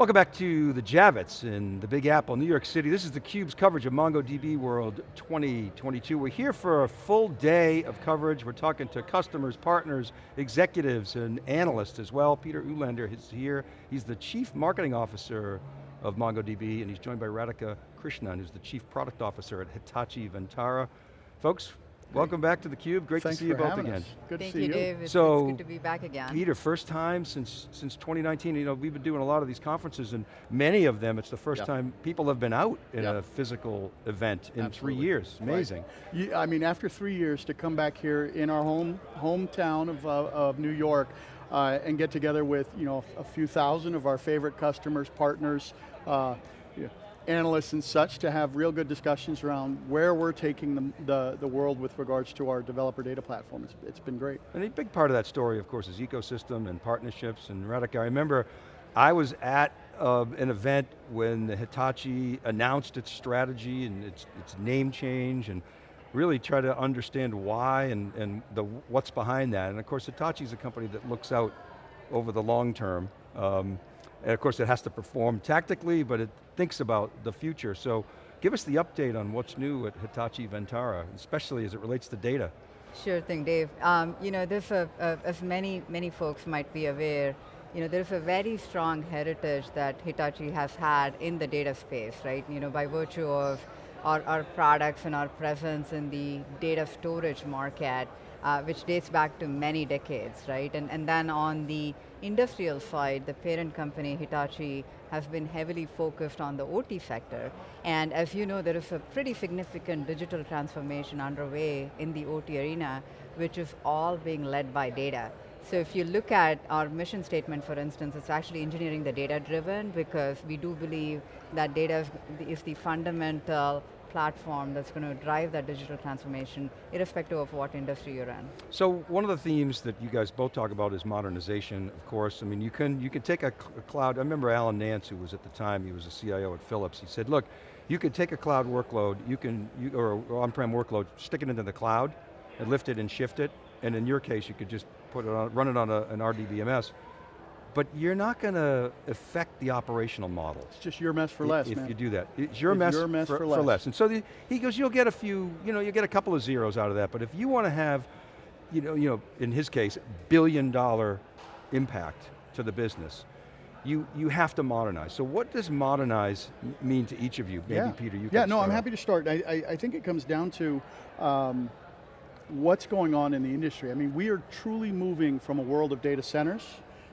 Welcome back to the Javits in the Big Apple, New York City. This is theCUBE's coverage of MongoDB World 2022. We're here for a full day of coverage. We're talking to customers, partners, executives, and analysts as well. Peter Ulander is here. He's the Chief Marketing Officer of MongoDB, and he's joined by Radhika Krishnan, who's the Chief Product Officer at Hitachi Vantara. Folks, Welcome back to theCUBE, great Thanks to see you both again. Us. Good Thank to see you, you. Dave. It's, so, it's good to be back again. Peter, first time since since 2019, you know, we've been doing a lot of these conferences and many of them, it's the first time people have been out in a physical event in Absolutely. three years, amazing. Right. You, I mean, after three years to come back here in our home hometown of, uh, of New York uh, and get together with you know a few thousand of our favorite customers, partners, uh, analysts and such to have real good discussions around where we're taking the, the, the world with regards to our developer data platform. It's, it's been great. And a big part of that story, of course, is ecosystem and partnerships and Radhika. I remember I was at uh, an event when Hitachi announced its strategy and its, its name change and really try to understand why and, and the, what's behind that. And of course, Hitachi's a company that looks out over the long term. Um, and of course it has to perform tactically, but it thinks about the future. So give us the update on what's new at Hitachi Vantara, especially as it relates to data. Sure thing, Dave. Um, you know, as many, many folks might be aware, you know, there's a very strong heritage that Hitachi has had in the data space, right? You know, by virtue of our, our products and our presence in the data storage market, uh, which dates back to many decades, right? And, and then on the industrial side, the parent company, Hitachi, has been heavily focused on the OT sector. And as you know, there is a pretty significant digital transformation underway in the OT arena, which is all being led by data. So if you look at our mission statement, for instance, it's actually engineering the data driven because we do believe that data is the fundamental platform that's going to drive that digital transformation, irrespective of what industry you're in. So one of the themes that you guys both talk about is modernization, of course. I mean, you can, you can take a, a cloud, I remember Alan Nance, who was at the time, he was a CIO at Philips, he said, look, you can take a cloud workload, you can, you, or on-prem workload, stick it into the cloud, and lift it and shift it, and in your case, you could just put it on, run it on a, an RDBMS, but you're not going to affect the operational model. It's just your mess for less, if man. you do that. It's your It's mess, your mess for, for less. for less. And so the, he goes, you'll get a few, you know, you'll get a couple of zeros out of that, but if you want to have, you know, you know, in his case, billion dollar impact to the business, you, you have to modernize. So what does modernize mean to each of you? Maybe yeah. Peter, you can. Yeah, no, I'm happy to start. I, I, I think it comes down to um, what's going on in the industry. I mean, we are truly moving from a world of data centers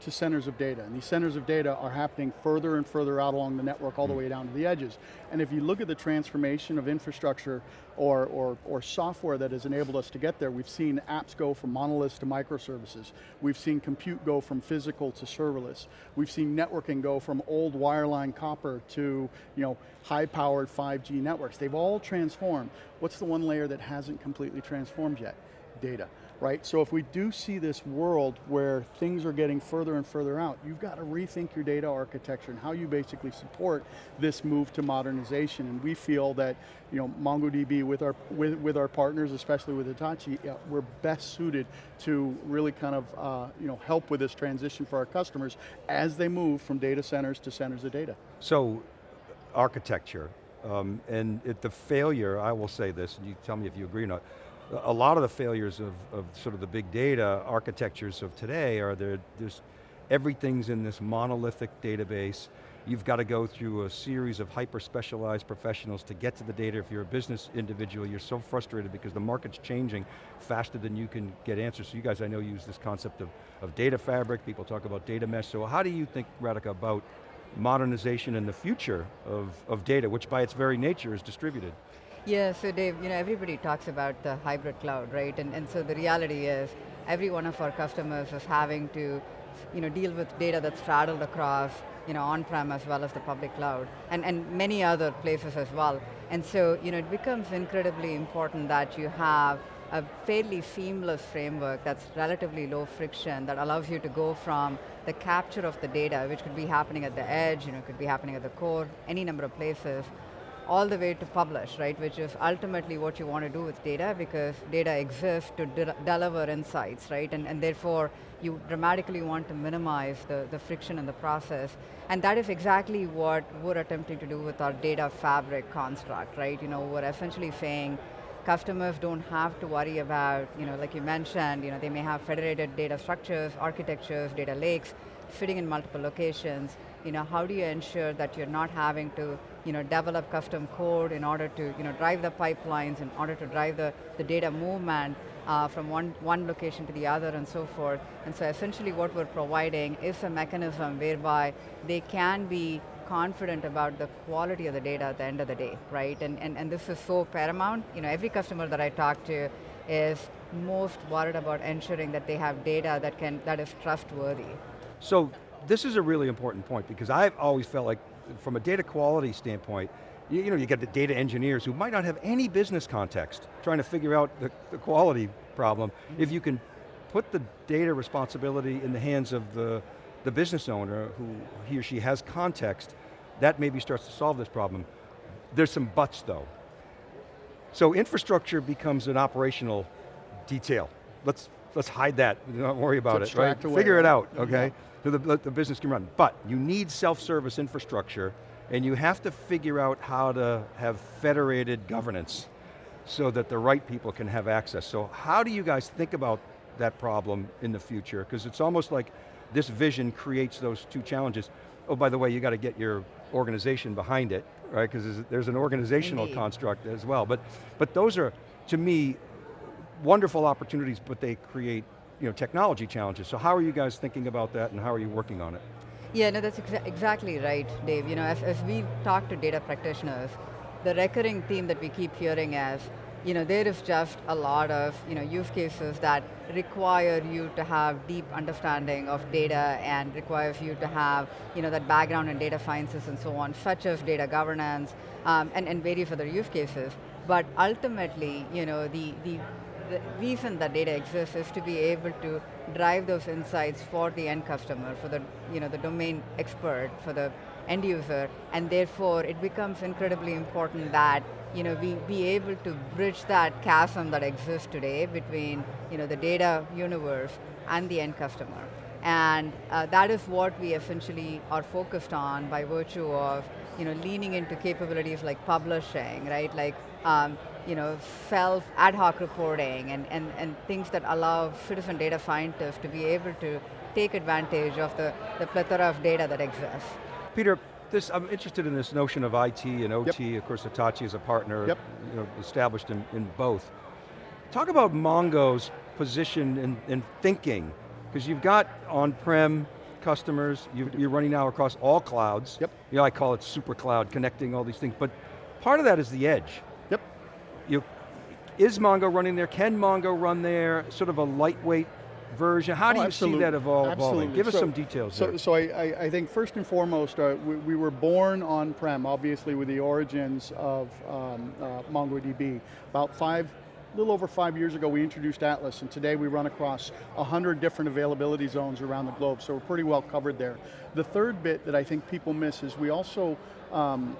to centers of data. And these centers of data are happening further and further out along the network all the hmm. way down to the edges. And if you look at the transformation of infrastructure or, or, or software that has enabled us to get there, we've seen apps go from monoliths to microservices. We've seen compute go from physical to serverless. We've seen networking go from old wireline copper to you know, high-powered 5G networks. They've all transformed. What's the one layer that hasn't completely transformed yet? Data right? So if we do see this world where things are getting further and further out, you've got to rethink your data architecture and how you basically support this move to modernization. And we feel that, you know, MongoDB with our, with, with our partners, especially with Hitachi, yeah, we're best suited to really kind of, uh, you know, help with this transition for our customers as they move from data centers to centers of data. So, architecture, um, and the failure, I will say this, and you tell me if you agree or not, a lot of the failures of, of sort of the big data architectures of today are there, there's, everything's in this monolithic database. You've got to go through a series of hyper-specialized professionals to get to the data. If you're a business individual, you're so frustrated because the market's changing faster than you can get answers. So you guys, I know, use this concept of, of data fabric, people talk about data mesh. So how do you think, Radhika, about modernization and the future of, of data, which by its very nature is distributed? Yeah, so Dave, you know, everybody talks about the hybrid cloud, right? And, and so the reality is, every one of our customers is having to, you know, deal with data that's straddled across, you know, on-prem as well as the public cloud, and, and many other places as well. And so, you know, it becomes incredibly important that you have a fairly seamless framework that's relatively low friction that allows you to go from the capture of the data, which could be happening at the edge, you know, could be happening at the core, any number of places, all the way to publish, right, which is ultimately what you want to do with data because data exists to de deliver insights, right, and, and therefore you dramatically want to minimize the, the friction in the process. And that is exactly what we're attempting to do with our data fabric construct, right? You know, we're essentially saying customers don't have to worry about, you know, like you mentioned, you know, they may have federated data structures, architectures, data lakes, fitting in multiple locations. You know, how do you ensure that you're not having to, you know, develop custom code in order to, you know, drive the pipelines, in order to drive the, the data movement uh, from one, one location to the other and so forth. And so essentially what we're providing is a mechanism whereby they can be confident about the quality of the data at the end of the day, right? And, and, and this is so paramount. You know, every customer that I talk to is most worried about ensuring that they have data that, can, that is trustworthy. So this is a really important point because I've always felt like from a data quality standpoint, you, you know, you get the data engineers who might not have any business context trying to figure out the, the quality problem. If you can put the data responsibility in the hands of the, the business owner who he or she has context, that maybe starts to solve this problem. There's some buts though. So infrastructure becomes an operational detail. Let's, let's hide that, don't worry about it, right? Away, Figure right? it out, okay? Yeah. So the, the business can run. But you need self-service infrastructure and you have to figure out how to have federated governance so that the right people can have access. So how do you guys think about that problem in the future? Because it's almost like this vision creates those two challenges. Oh, by the way, you got to get your organization behind it, right? Because there's, there's, an organizational Indeed. construct as well. But, but those are, to me, wonderful opportunities, but they create you know, technology challenges. So how are you guys thinking about that and how are you working on it? Yeah, no, that's exa exactly right, Dave. You know, as, as we talk to data practitioners, the recurring theme that we keep hearing is, you know, there is just a lot of you know, use cases that require you to have deep understanding of data and requires you to have you know, that background in data sciences and so on, such as data governance um, and, and various other use cases. But ultimately, you know, the, the the reason that data exists is to be able to drive those insights for the end customer, for the, you know, the domain expert, for the end user, and therefore it becomes incredibly important that you know, we be able to bridge that chasm that exists today between you know, the data universe and the end customer. And uh, that is what we essentially are focused on by virtue of you know, leaning into capabilities like publishing, right? Like um, you know, self ad hoc reporting and, and, and things that allow citizen data scientists to be able to take advantage of the, the plethora of data that exists. Peter, this, I'm interested in this notion of IT and OT, yep. of course Hitachi is a partner yep. you know, established in, in both. Talk about Mongo's position in, in thinking, because you've got on-prem customers, you, are running now across all clouds. Yep. You know, I call it super cloud, connecting all these things, but part of that is the edge. You, is Mongo running there? Can Mongo run there? Sort of a lightweight version? How oh, do you absolutely. see that evol absolutely. evolving? Give us some details so. So I, I, think first and foremost, uh, we, we, were born on-prem, obviously with the origins of um, uh, MongoDB. About five, a little over five years ago, we introduced Atlas, and today we run across 100 different availability zones around the globe, so we're pretty well covered there. The third bit that I think people miss is we also um,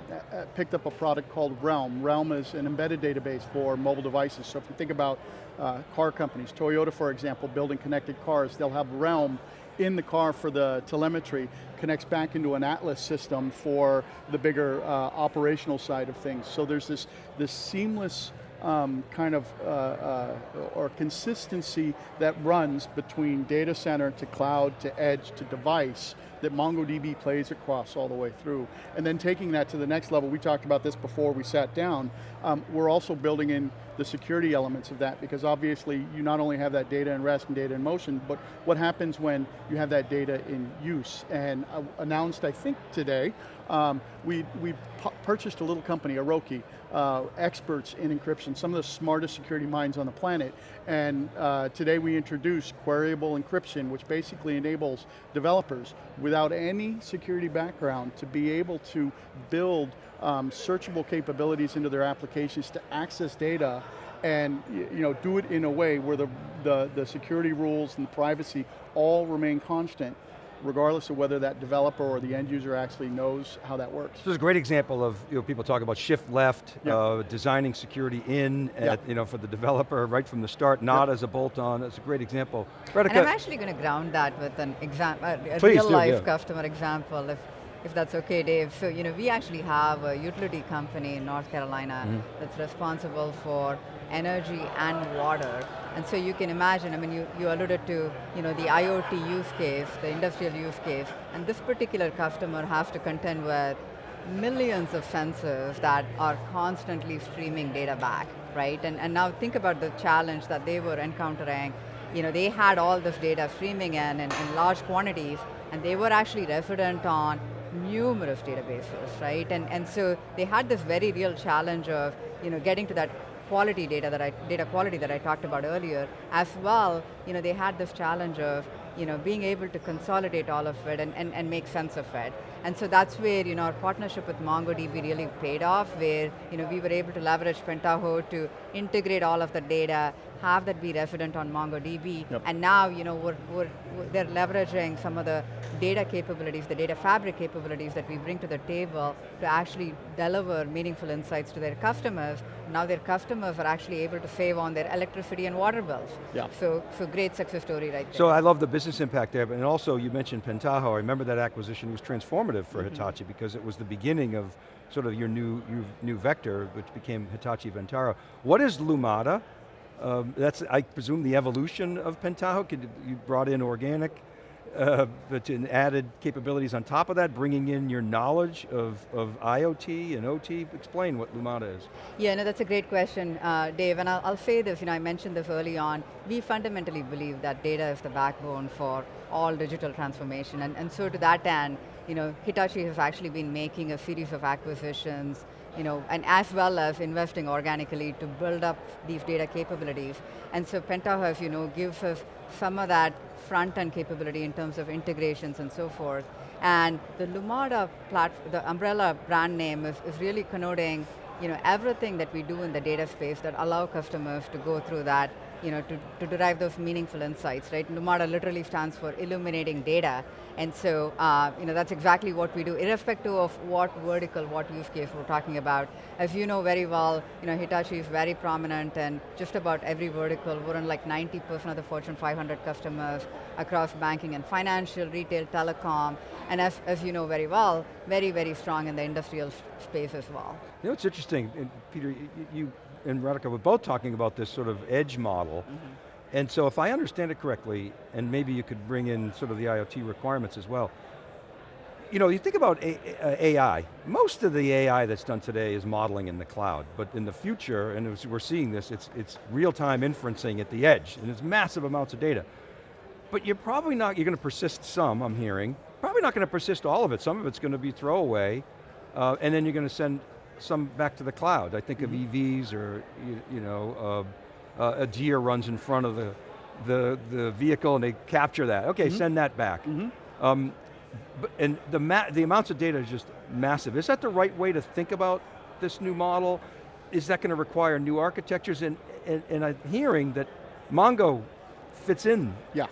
picked up a product called Realm. Realm is an embedded database for mobile devices. So if you think about uh, car companies, Toyota for example, building connected cars, they'll have Realm in the car for the telemetry, connects back into an Atlas system for the bigger uh, operational side of things. So there's this, this seamless um, kind of uh, uh, or consistency that runs between data center to cloud to edge to device that MongoDB plays across all the way through. And then taking that to the next level, we talked about this before we sat down, um, we're also building in the security elements of that because obviously you not only have that data in rest and data in motion, but what happens when you have that data in use? And uh, announced, I think today, um, we, we purchased a little company, Aroki, uh, experts in encryption, some of the smartest security minds on the planet. And uh, today we introduced queryable encryption, which basically enables developers without any security background to be able to build um, searchable capabilities into their applications to access data and you know, do it in a way where the, the, the security rules and the privacy all remain constant regardless of whether that developer or the end user actually knows how that works. This is a great example of you know, people talk about shift left, Yeah. uh, designing security in Yeah. at, you know, for the developer right from the start, not as a bolt-on. It's a great example. Radhika, And I'm actually going to ground that with an example, a Please real do, life yeah. customer example, if, if that's okay, Dave. So, you know, we actually have a utility company in North Carolina Mm-hmm. that's responsible for energy and water. And so you can imagine, I mean, you, you alluded to, you know, the IoT use case, the industrial use case, and this particular customer has to contend with millions of sensors that are constantly streaming data back, right? And, and now think about the challenge that they were encountering. You know, they had all this data streaming in, in, in large quantities, and they were actually resident on numerous databases, right? And, and so they had this very real challenge of, you know, getting to that quality data that I, data quality that I talked about earlier, as well, you know, they had this challenge of, you know, being able to consolidate all of it and, and, and make sense of it. And so that's where, you know, our partnership with MongoDB really paid off, where, you know, we were able to leverage Pentaho to integrate all of the data, have that be resident on MongoDB, Yep. and now, you know, we're, we're, they're leveraging some of the data capabilities, the data fabric capabilities that we bring to the table to actually deliver meaningful insights to their customers. Now their customers are actually able to save on their electricity and water bills. Yeah. So, so great success story right there. So I love the business impact there, but and also you mentioned Pentaho. I remember that acquisition was transformative for Mm-hmm. Hitachi because it was the beginning of sort of your new, your new vector, which became Hitachi Vantara. What is Lumada? Um, that's, I presume, the evolution of Pentaho. Could, you brought in organic, uh, but added capabilities on top of that, bringing in your knowledge of, of IoT and OT. Explain what Lumada is. Yeah, no, that's a great question, uh, Dave, and I'll, I'll say this, you know, I mentioned this early on, we fundamentally believe that data is the backbone for all digital transformation, and, and so to that end, you know, Hitachi has actually been making a series of acquisitions, you know, and as well as investing organically to build up these data capabilities. And so Pentaho, as you know, gives us some of that front-end capability in terms of integrations and so forth. And the Lumada platform, the umbrella brand name is, is really connoting you know, everything that we do in the data space that allow customers to go through that, you know, to, to derive those meaningful insights, right? Lumada literally stands for illuminating data. And so, uh, you know, that's exactly what we do, irrespective of what vertical, what use case we're talking about. As you know very well, you know, Hitachi is very prominent and just about every vertical. We're in like 90% of the Fortune 500 customers across banking and financial, retail, telecom, and as, as you know very well, very, very strong in the industrial space as well. You know, it's interesting, Peter, y- y- you and Radhika were both talking about this sort of edge model. And so if I understand it correctly, and maybe you could bring in sort of the IoT requirements as well, you know, you think about AI, most of the AI that's done today is modeling in the cloud, but in the future, and as we're seeing this, it's, it's real-time inferencing at the edge, and it's massive amounts of data. But you're probably not, you're going to persist some, I'm hearing, probably not going to persist all of it, some of it's going to be throwaway, uh, and then you're going to send some back to the cloud. I think of EVs or, you, you know, uh, uh, a deer runs in front of the, the, the vehicle and they capture that. Okay, send that back. Um, and the, the amounts of data is just massive. Is that the right way to think about this new model? Is that going to require new architectures? And, and, and I'm hearing that Mongo fits in Yeah.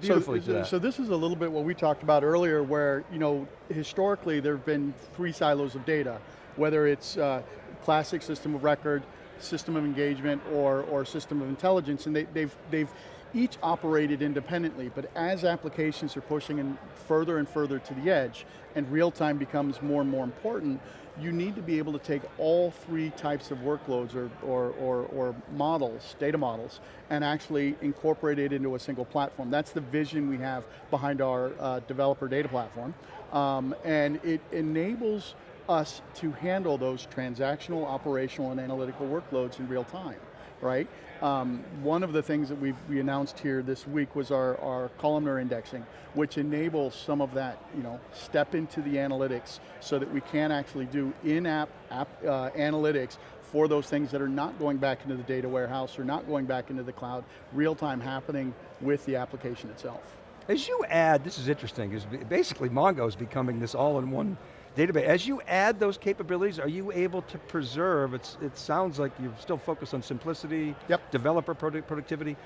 beautifully so, to that. so this is a little bit what we talked about earlier where, you know, historically there have been three silos of data, whether it's uh, classic system of record, system of engagement, or, or system of intelligence, and they, they've, they've each operated independently, but as applications are pushing in further and further to the edge, and real time becomes more and more important, you need to be able to take all three types of workloads or, or, or, or models, data models, and actually incorporate it into a single platform. That's the vision we have behind our uh, developer data platform. Um, and it enables us to handle those transactional, operational, and analytical workloads in real time, right? Um, one of the things that we we announced here this week was our, our columnar indexing, which enables some of that, you know, step into the analytics so that we can actually do in-app app, uh, analytics for those things that are not going back into the data warehouse or not going back into the cloud, real time happening with the application itself. As you add, this is interesting, is basically Mongo is becoming this all-in-one database. As you add those capabilities, are you able to preserve, it's, it sounds like you're still focused on simplicity, Yep. developer product, productivity.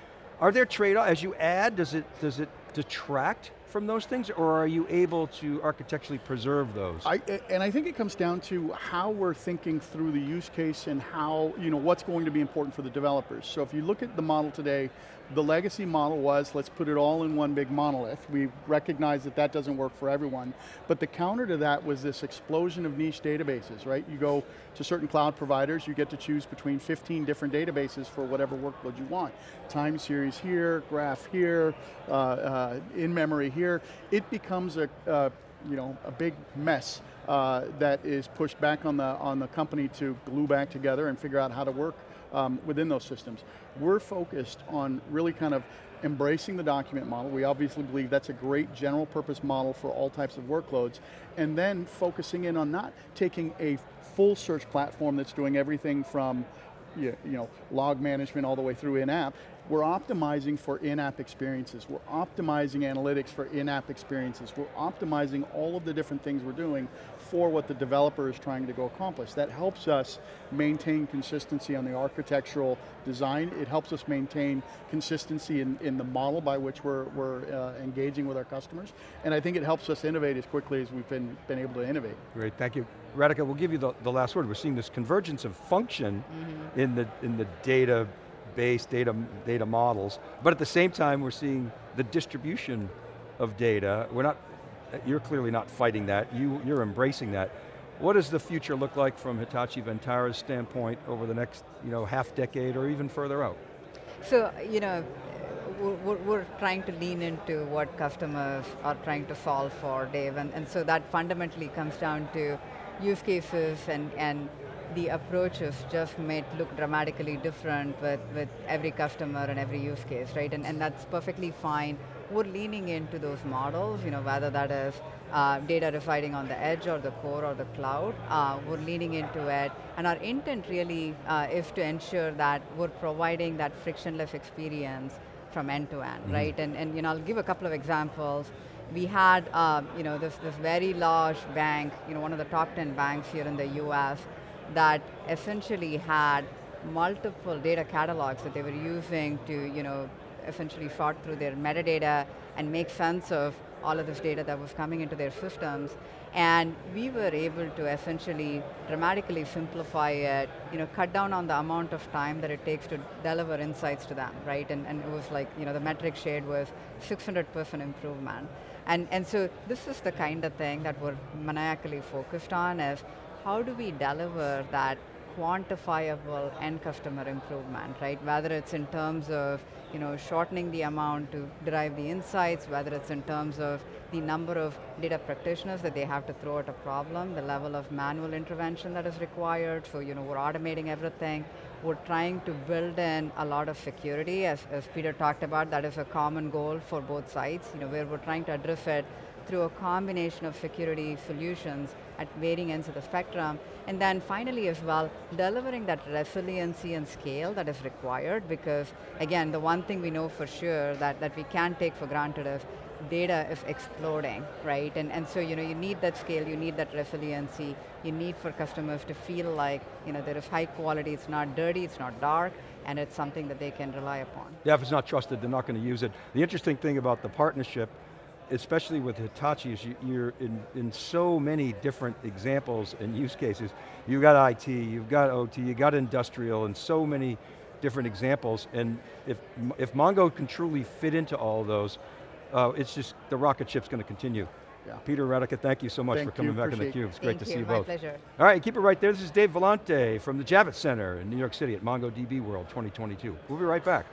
Are there trade-offs, as you add, does it, does it detract from those things, or are you able to architecturally preserve those? I, and I think it comes down to how we're thinking through the use case and how, you know, what's going to be important for the developers. So if you look at the model today, the legacy model was, let's put it all in one big monolith. We recognize that that doesn't work for everyone, but the counter to that was this explosion of niche databases, right? You go to certain cloud providers, you get to choose between 15 different databases for whatever workload you want. Time series here, graph here, uh, uh, in memory here. It becomes a, uh, you know, a big mess uh, that is pushed back on the, on the company to glue back together and figure out how to work um, within those systems. We're focused on really kind of embracing the document model. We obviously believe that's a great general purpose model for all types of workloads, and then focusing in on not taking a full search platform that's doing everything from you know, log management all the way through in-app, we're optimizing for in-app experiences. We're optimizing analytics for in-app experiences. We're optimizing all of the different things we're doing for what the developer is trying to go accomplish. That helps us maintain consistency on the architectural design. It helps us maintain consistency in, in the model by which we're, we're uh, engaging with our customers. And I think it helps us innovate as quickly as we've been, been able to innovate. Great, thank you. Radhika, we'll give you the, the last word. We're seeing this convergence of function mm -hmm. in, the, in the data base data, data models, but at the same time we're seeing the distribution of data. We're not, you're clearly not fighting that, you, you're embracing that. What does the future look like from Hitachi Vantara's standpoint over the next you know, half decade or even further out? So, you know, we're, we're, trying to lean into what customers are trying to solve for, Dave, and, and so that fundamentally comes down to use cases and, and the approaches just may look dramatically different with, with every customer and every use case, right? And, and that's perfectly fine. We're leaning into those models, you know, whether that is uh, data residing on the edge or the core or the cloud, uh, we're leaning into it. And our intent really uh, is to ensure that we're providing that frictionless experience from end to end, mm -hmm. right? And, and you know, I'll give a couple of examples we had um, you know, this, this very large bank, you know, one of the top 10 banks here in the US, that essentially had multiple data catalogs that they were using to, you know, essentially sort through their metadata and make sense of all of this data that was coming into their systems. And we were able to essentially dramatically simplify it, you know, cut down on the amount of time that it takes to deliver insights to them, right? And, and it was like, you know, the metric shared was 600% improvement. And, and so this is the kind of thing that we're maniacally focused on is how do we deliver that quantifiable end customer improvement, right? Whether it's in terms of you know, shortening the amount to derive the insights, whether it's in terms of the number of data practitioners that they have to throw at a problem, the level of manual intervention that is required, so you know, we're automating everything. We're trying to build in a lot of security, as, as Peter talked about, that is a common goal for both sides, you know, where we're trying to address it through a combination of security solutions at varying ends of the spectrum. And then finally as well, delivering that resiliency and scale that is required because again, the one thing we know for sure that, that we can't take for granted is data is exploding, right? And, and so you, know, you need that scale, you need that resiliency, you need for customers to feel like you know, there is high quality, it's not dirty, it's not dark, and it's something that they can rely upon. Yeah, if it's not trusted, they're not going to use it. The interesting thing about the partnership especially with Hitachi, is you, are in, in so many different examples and use cases. You've got IT, you've got OT, you've got industrial, and so many different examples, and if, if Mongo can truly fit into all of those, uh, it's just, the rocket ship's going to continue. Yeah. Peter Radhika, thank you so much thank for coming you, back on theCUBE. It's great to you, see you both. pleasure. All right, keep it right there. This is Dave Vellante from the Javits Center in New York City at MongoDB World 2022. We'll be right back.